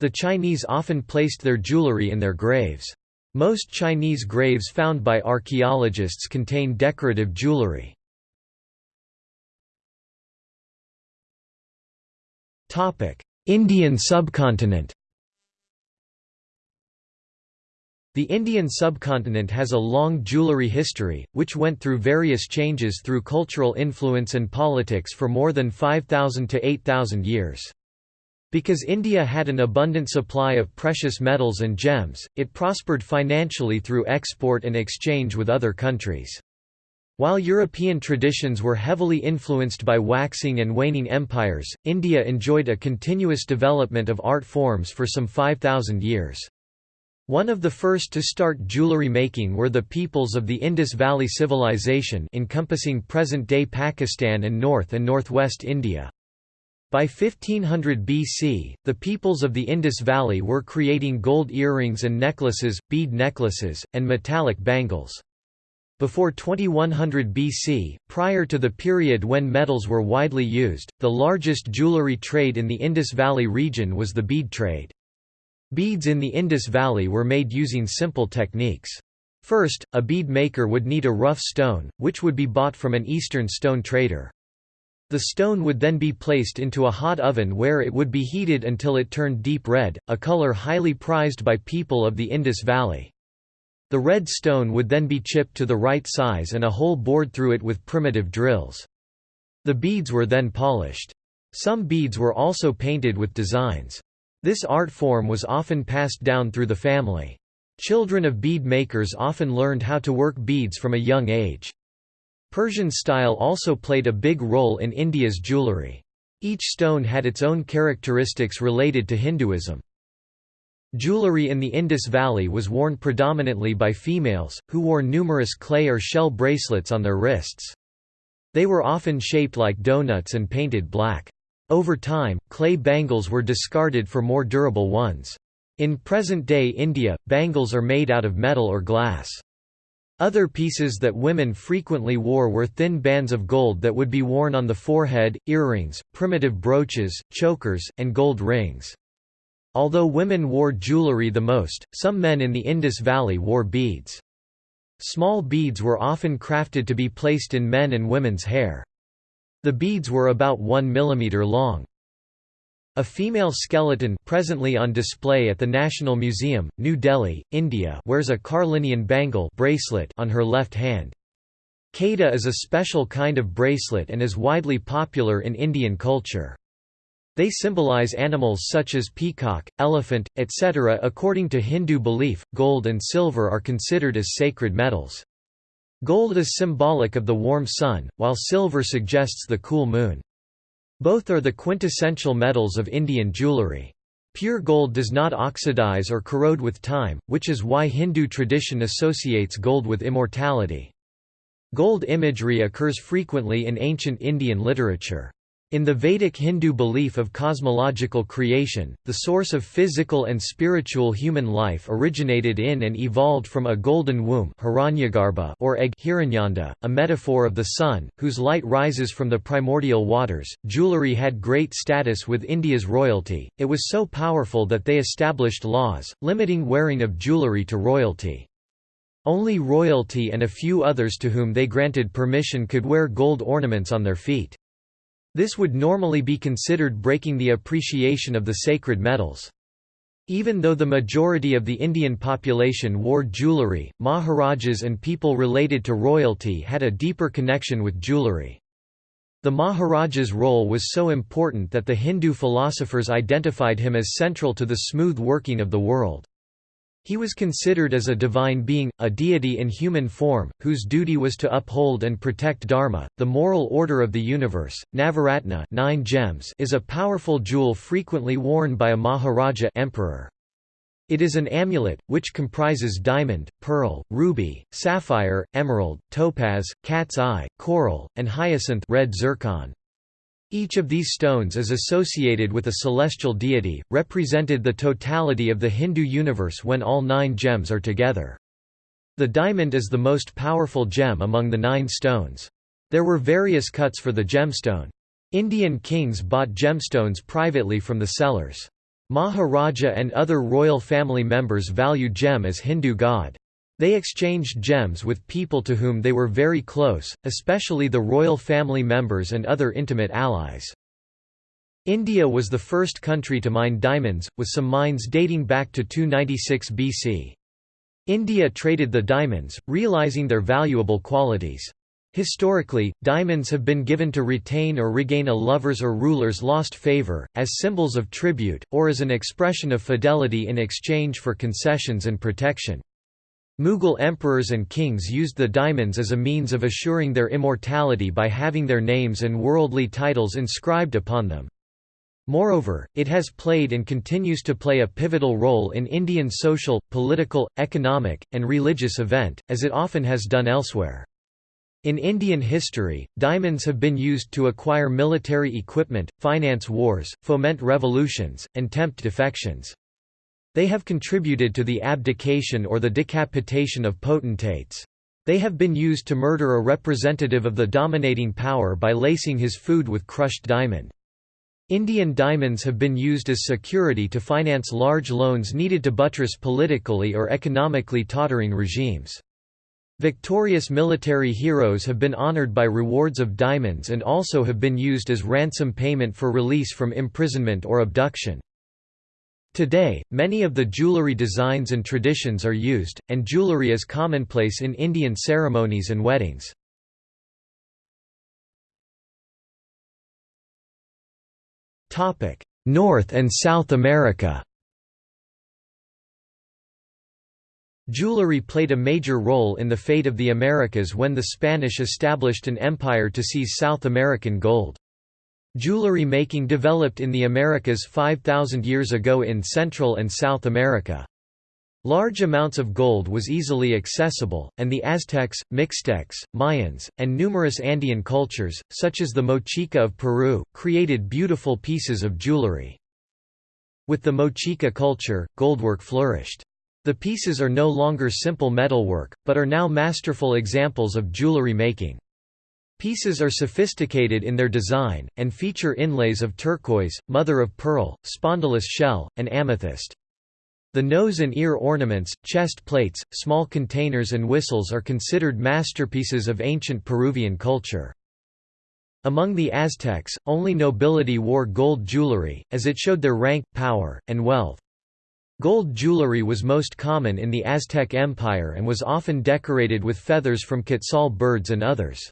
Speaker 1: The Chinese often placed their jewelry in their graves. Most Chinese graves found by archaeologists contain decorative jewelry. Indian subcontinent The Indian subcontinent has a long jewellery history, which went through various changes through cultural influence and politics for more than 5,000 to 8,000 years. Because India had an abundant supply of precious metals and gems, it prospered financially through export and exchange with other countries. While European traditions were heavily influenced by waxing and waning empires, India enjoyed a continuous development of art forms for some 5,000 years. One of the first to start jewellery making were the peoples of the Indus Valley Civilization encompassing present-day Pakistan and North and Northwest India. By 1500 BC, the peoples of the Indus Valley were creating gold earrings and necklaces, bead necklaces, and metallic bangles. Before 2100 BC, prior to the period when metals were widely used, the largest jewellery trade in the Indus Valley region was the bead trade. Beads in the Indus Valley were made using simple techniques. First, a bead maker would need a rough stone, which would be bought from an eastern stone trader. The stone would then be placed into a hot oven where it would be heated until it turned deep red, a color highly prized by people of the Indus Valley. The red stone would then be chipped to the right size and a hole bored through it with primitive drills. The beads were then polished. Some beads were also painted with designs. This art form was often passed down through the family. Children of bead makers often learned how to work beads from a young age. Persian style also played a big role in India's jewellery. Each stone had its own characteristics related to Hinduism. Jewellery in the Indus Valley was worn predominantly by females, who wore numerous clay or shell bracelets on their wrists. They were often shaped like donuts and painted black. Over time, clay bangles were discarded for more durable ones. In present-day India, bangles are made out of metal or glass. Other pieces that women frequently wore were thin bands of gold that would be worn on the forehead, earrings, primitive brooches, chokers, and gold rings. Although women wore jewelry the most, some men in the Indus Valley wore beads. Small beads were often crafted to be placed in men and women's hair. The beads were about 1 mm long. A female skeleton presently on display at the National Museum, New Delhi, India wears a carnelian bangle bracelet on her left hand. Kada is a special kind of bracelet and is widely popular in Indian culture. They symbolize animals such as peacock, elephant, etc. According to Hindu belief, gold and silver are considered as sacred metals. Gold is symbolic of the warm sun, while silver suggests the cool moon. Both are the quintessential metals of Indian jewellery. Pure gold does not oxidize or corrode with time, which is why Hindu tradition associates gold with immortality. Gold imagery occurs frequently in ancient Indian literature. In the Vedic Hindu belief of cosmological creation, the source of physical and spiritual human life originated in and evolved from a golden womb or egg a metaphor of the sun, whose light rises from the primordial waters. Jewelry had great status with India's royalty, it was so powerful that they established laws, limiting wearing of jewelry to royalty. Only royalty and a few others to whom they granted permission could wear gold ornaments on their feet. This would normally be considered breaking the appreciation of the sacred metals. Even though the majority of the Indian population wore jewellery, Maharajas and people related to royalty had a deeper connection with jewellery. The Maharaja's role was so important that the Hindu philosophers identified him as central to the smooth working of the world. He was considered as a divine being, a deity in human form, whose duty was to uphold and protect dharma, the moral order of the universe. Navaratna nine gems is a powerful jewel frequently worn by a Maharaja emperor. It is an amulet, which comprises diamond, pearl, ruby, sapphire, emerald, topaz, cat's eye, coral, and hyacinth red zircon. Each of these stones is associated with a celestial deity, represented the totality of the Hindu universe when all nine gems are together. The diamond is the most powerful gem among the nine stones. There were various cuts for the gemstone. Indian kings bought gemstones privately from the sellers. Maharaja and other royal family members value gem as Hindu god. They exchanged gems with people to whom they were very close, especially the royal family members and other intimate allies. India was the first country to mine diamonds, with some mines dating back to 296 BC. India traded the diamonds, realizing their valuable qualities. Historically, diamonds have been given to retain or regain a lover's or ruler's lost favor, as symbols of tribute, or as an expression of fidelity in exchange for concessions and protection. Mughal emperors and kings used the diamonds as a means of assuring their immortality by having their names and worldly titles inscribed upon them. Moreover, it has played and continues to play a pivotal role in Indian social, political, economic, and religious event, as it often has done elsewhere. In Indian history, diamonds have been used to acquire military equipment, finance wars, foment revolutions, and tempt defections. They have contributed to the abdication or the decapitation of potentates. They have been used to murder a representative of the dominating power by lacing his food with crushed diamond. Indian diamonds have been used as security to finance large loans needed to buttress politically or economically tottering regimes. Victorious military heroes have been honored by rewards of diamonds and also have been used as ransom payment for release from imprisonment or abduction. Today, many of the jewellery designs and traditions are used, and jewellery is commonplace in Indian ceremonies and weddings. North and South America Jewelry played a major role in the fate of the Americas when the Spanish established an empire to seize South American gold. Jewelry making developed in the Americas 5,000 years ago in Central and South America. Large amounts of gold was easily accessible, and the Aztecs, Mixtecs, Mayans, and numerous Andean cultures, such as the Mochica of Peru, created beautiful pieces of jewelry. With the Mochica culture, goldwork flourished. The pieces are no longer simple metalwork, but are now masterful examples of jewelry making. Pieces are sophisticated in their design, and feature inlays of turquoise, mother-of-pearl, spondylus shell, and amethyst. The nose and ear ornaments, chest plates, small containers and whistles are considered masterpieces of ancient Peruvian culture. Among the Aztecs, only nobility wore gold jewelry, as it showed their rank, power, and wealth. Gold jewelry was most common in the Aztec Empire and was often decorated with feathers from quetzal birds and others.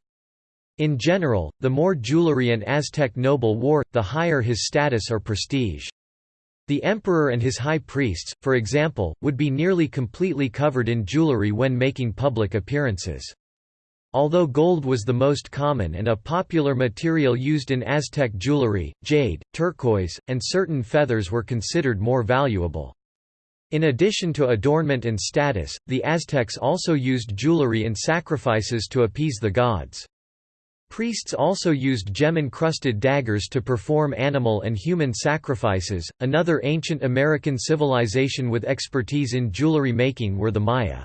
Speaker 1: In general, the more jewelry an Aztec noble wore, the higher his status or prestige. The emperor and his high priests, for example, would be nearly completely covered in jewelry when making public appearances. Although gold was the most common and a popular material used in Aztec jewelry, jade, turquoise, and certain feathers were considered more valuable. In addition to adornment and status, the Aztecs also used jewelry in sacrifices to appease the gods. Priests also used gem-encrusted daggers to perform animal and human sacrifices. Another ancient American civilization with expertise in jewelry making were the Maya.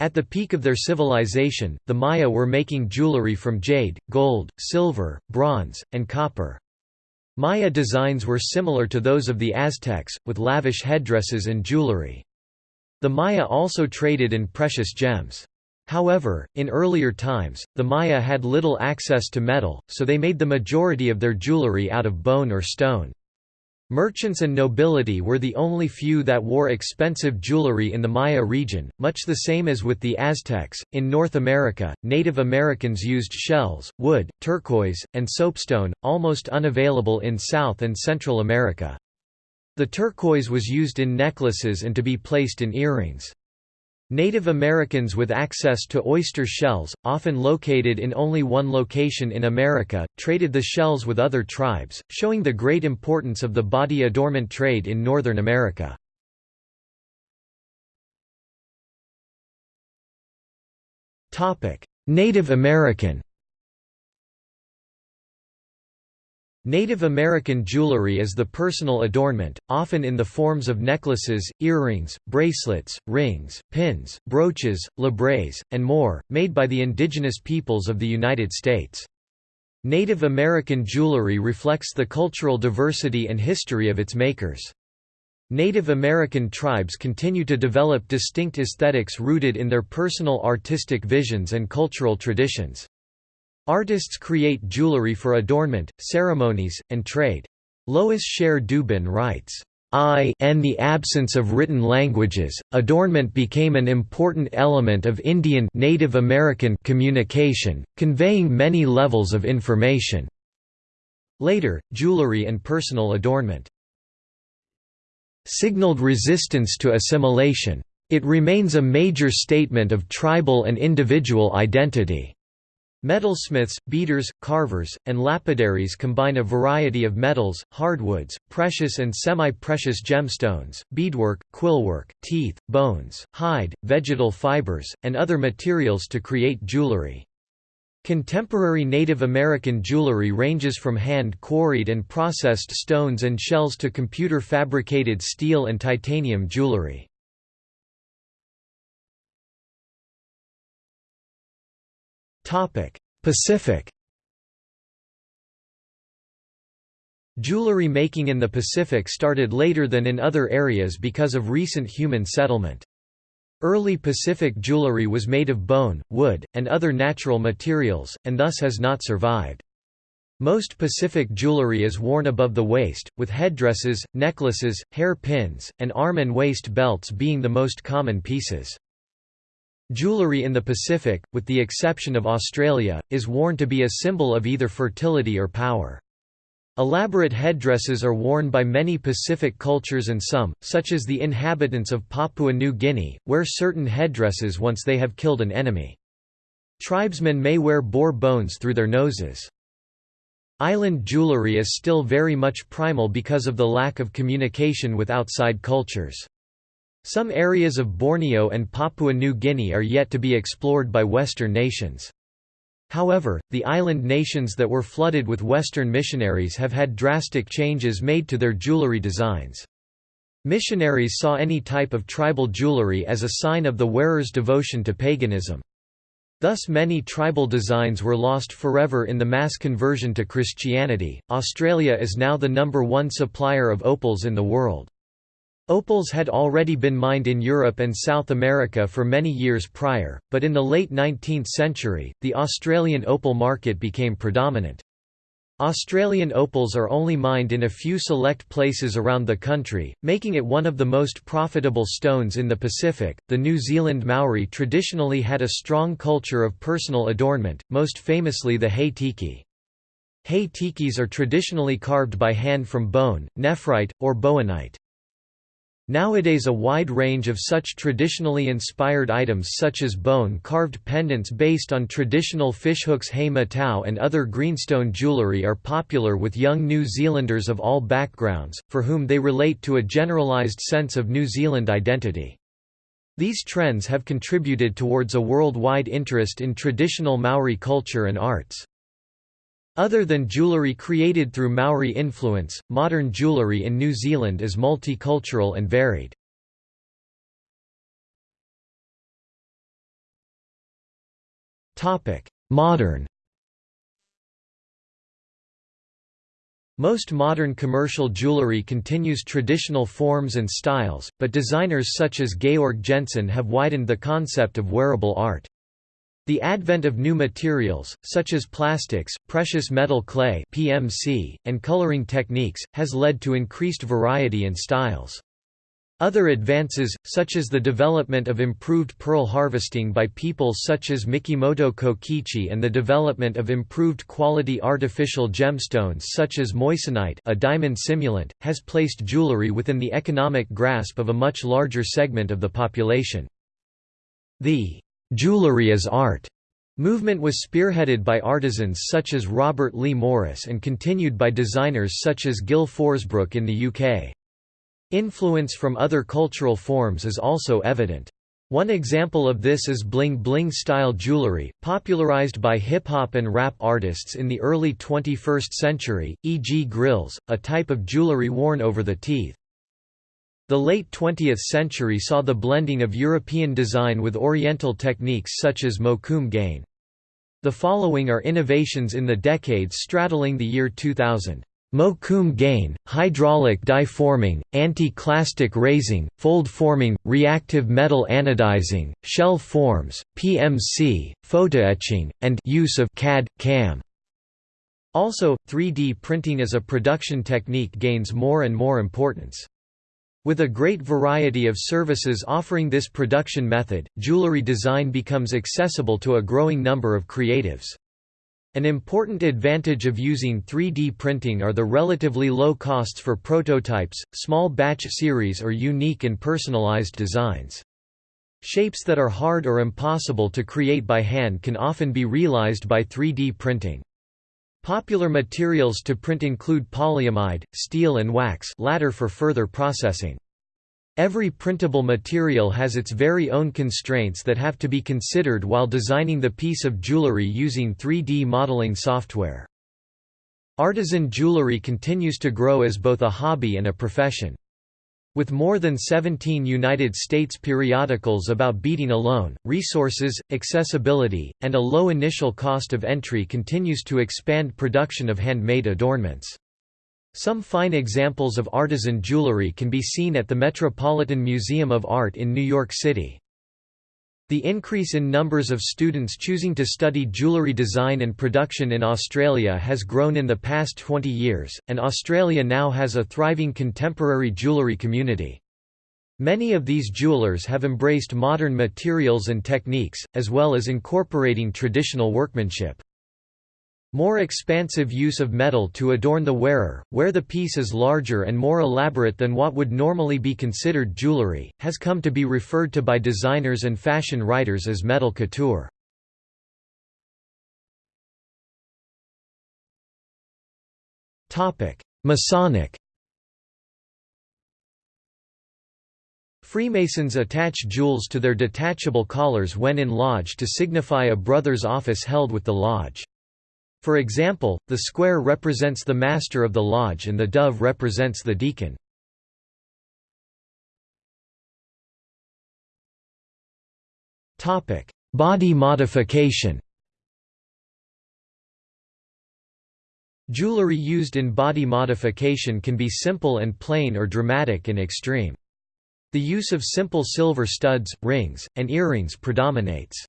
Speaker 1: At the peak of their civilization, the Maya were making jewelry from jade, gold, silver, bronze, and copper. Maya designs were similar to those of the Aztecs, with lavish headdresses and jewelry. The Maya also traded in precious gems. However, in earlier times, the Maya had little access to metal, so they made the majority of their jewelry out of bone or stone. Merchants and nobility were the only few that wore expensive jewelry in the Maya region, much the same as with the Aztecs. In North America, Native Americans used shells, wood, turquoise, and soapstone, almost unavailable in South and Central America. The turquoise was used in necklaces and to be placed in earrings. Native Americans with access to oyster shells, often located in only one location in America, traded the shells with other tribes, showing the great importance of the body adornment trade in Northern America. Native American Native American jewelry is the personal adornment, often in the forms of necklaces, earrings, bracelets, rings, pins, brooches, labrets, and more, made by the indigenous peoples of the United States. Native American jewelry reflects the cultural diversity and history of its makers. Native American tribes continue to develop distinct aesthetics rooted in their personal artistic visions and cultural traditions. Artists create jewelry for adornment, ceremonies, and trade. Lois Sherr Dubin writes, I and the absence of written languages, adornment became an important element of Indian Native American communication, conveying many levels of information. Later, jewelry and personal adornment signaled resistance to assimilation. It remains a major statement of tribal and individual identity. Metalsmiths, beaters, carvers, and lapidaries combine a variety of metals, hardwoods, precious and semi-precious gemstones, beadwork, quillwork, teeth, bones, hide, vegetal fibers, and other materials to create jewelry. Contemporary Native American jewelry ranges from hand-quarried and processed stones and shells to computer-fabricated steel and titanium jewelry. Pacific Jewelry making in the Pacific started later than in other areas because of recent human settlement. Early Pacific jewelry was made of bone, wood, and other natural materials, and thus has not survived. Most Pacific jewelry is worn above the waist, with headdresses, necklaces, hair pins, and arm and waist belts being the most common pieces. Jewelry in the Pacific, with the exception of Australia, is worn to be a symbol of either fertility or power. Elaborate headdresses are worn by many Pacific cultures and some, such as the inhabitants of Papua New Guinea, wear certain headdresses once they have killed an enemy. Tribesmen may wear boar bones through their noses. Island jewelry is still very much primal because of the lack of communication with outside cultures. Some areas of Borneo and Papua New Guinea are yet to be explored by Western nations. However, the island nations that were flooded with Western missionaries have had drastic changes made to their jewelry designs. Missionaries saw any type of tribal jewelry as a sign of the wearer's devotion to paganism. Thus many tribal designs were lost forever in the mass conversion to Christianity. Australia is now the number one supplier of opals in the world. Opals had already been mined in Europe and South America for many years prior, but in the late 19th century, the Australian opal market became predominant. Australian opals are only mined in a few select places around the country, making it one of the most profitable stones in the Pacific. The New Zealand Maori traditionally had a strong culture of personal adornment, most famously the hei tiki. Hei tikis are traditionally carved by hand from bone, nephrite, or bowenite. Nowadays a wide range of such traditionally inspired items such as bone-carved pendants based on traditional fishhooks hei matau and other greenstone jewellery are popular with young New Zealanders of all backgrounds, for whom they relate to a generalised sense of New Zealand identity. These trends have contributed towards a worldwide interest in traditional Maori culture and arts. Other than jewellery created through Maori influence, modern jewellery in New Zealand is multicultural and varied. Modern Most modern commercial jewelry continues traditional forms and styles, but designers such as Georg Jensen have widened the concept of wearable art. The advent of new materials, such as plastics, precious metal clay (PMC), and coloring techniques, has led to increased variety and styles. Other advances, such as the development of improved pearl harvesting by people such as Mikimoto Kokichi and the development of improved quality artificial gemstones such as moissanite a diamond simulant, has placed jewelry within the economic grasp of a much larger segment of the population. The Jewelry as Art movement was spearheaded by artisans such as Robert Lee Morris and continued by designers such as Gil Forsbrook in the UK. Influence from other cultural forms is also evident. One example of this is bling bling style jewelry, popularized by hip-hop and rap artists in the early 21st century, e.g. grills, a type of jewelry worn over the teeth. The late 20th century saw the blending of European design with Oriental techniques such as mokume-gane. The following are innovations in the decades straddling the year 2000. Mokume-gane, hydraulic die forming, anti-clastic raising, fold forming, reactive metal anodizing, shell forms, PMC, photoetching, and use of CAD, CAM. Also, 3D printing as a production technique gains more and more importance. With a great variety of services offering this production method, jewelry design becomes accessible to a growing number of creatives. An important advantage of using 3D printing are the relatively low costs for prototypes, small batch series or unique and personalized designs. Shapes that are hard or impossible to create by hand can often be realized by 3D printing. Popular materials to print include polyamide, steel and wax latter for further processing. Every printable material has its very own constraints that have to be considered while designing the piece of jewelry using 3D modeling software. Artisan jewelry continues to grow as both a hobby and a profession. With more than 17 United States periodicals about beading alone, resources, accessibility, and a low initial cost of entry continues to expand production of handmade adornments. Some fine examples of artisan jewelry can be seen at the Metropolitan Museum of Art in New York City. The increase in numbers of students choosing to study jewellery design and production in Australia has grown in the past 20 years, and Australia now has a thriving contemporary jewellery community. Many of these jewelers have embraced modern materials and techniques, as well as incorporating traditional workmanship. More expansive use of metal to adorn the wearer, where the piece is larger and more elaborate than what would normally be considered jewelry, has come to be referred to by designers and fashion writers as metal couture. Masonic Freemasons attach jewels to their detachable collars when in lodge to signify a brother's office held with the lodge. For example, the square represents the master of the lodge and the dove represents the deacon. Topic: Body modification Jewelry used in body modification can be simple and plain or dramatic and extreme. The use of simple silver studs, rings, and earrings predominates.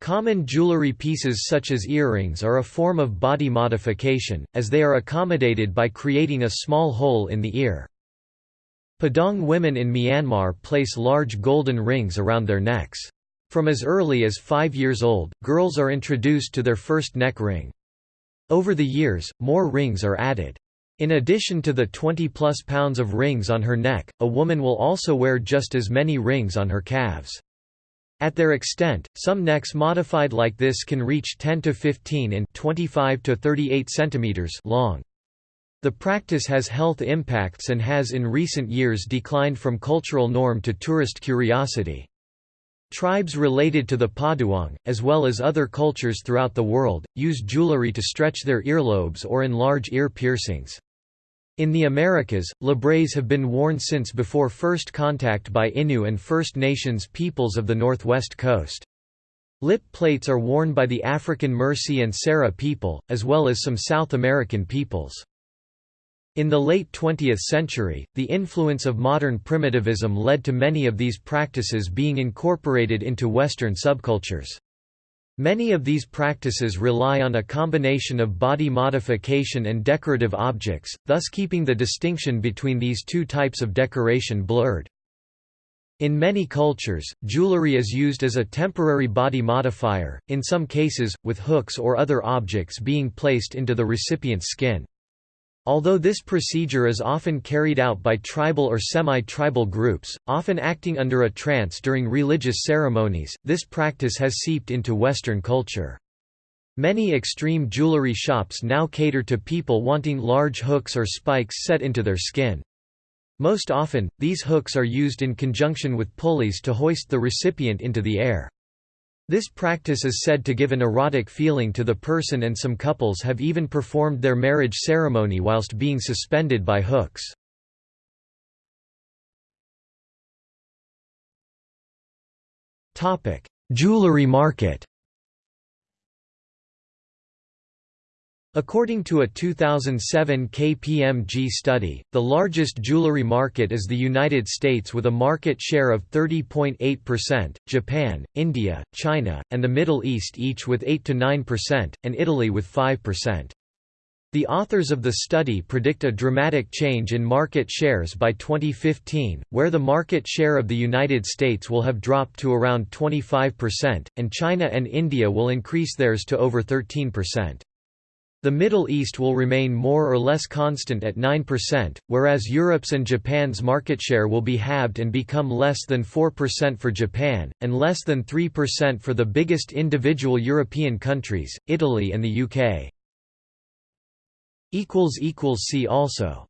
Speaker 1: Common jewelry pieces such as earrings are a form of body modification, as they are accommodated by creating a small hole in the ear. Padaung women in Myanmar place large golden rings around their necks. From as early as five years old, girls are introduced to their first neck ring. Over the years, more rings are added. In addition to the 20-plus pounds of rings on her neck, a woman will also wear just as many rings on her calves. At their extent, some necks modified like this can reach 10 to 15 in 25 to 38 centimeters long. The practice has health impacts and has in recent years declined from cultural norm to tourist curiosity. Tribes related to the Padaung, as well as other cultures throughout the world, use jewelry to stretch their earlobes or enlarge ear piercings. In the Americas, labrets have been worn since before first contact by Innu and First Nations peoples of the northwest coast. Lip plates are worn by the African Mursi and Sara people, as well as some South American peoples. In the late 20th century, the influence of modern primitivism led to many of these practices being incorporated into Western subcultures. Many of these practices rely on a combination of body modification and decorative objects, thus keeping the distinction between these two types of decoration blurred. In many cultures, jewelry is used as a temporary body modifier, in some cases, with hooks or other objects being placed into the recipient's skin. Although this procedure is often carried out by tribal or semi-tribal groups, often acting under a trance during religious ceremonies, this practice has seeped into Western culture. Many extreme jewelry shops now cater to people wanting large hooks or spikes set into their skin. Most often, these hooks are used in conjunction with pulleys to hoist the recipient into the air. This practice is said to give an erotic feeling to the person and some couples have even performed their marriage ceremony whilst being suspended by hooks. Jewelry market According to a 2007 KPMG study, the largest jewelry market is the United States with a market share of 30.8%, Japan, India, China, and the Middle East each with 8–9%, and Italy with 5%. The authors of the study predict a dramatic change in market shares by 2015, where the market share of the United States will have dropped to around 25%, and China and India will increase theirs to over 13%. The Middle East will remain more or less constant at 9%, whereas Europe's and Japan's market share will be halved and become less than 4% for Japan, and less than 3% for the biggest individual European countries, Italy and the UK. See also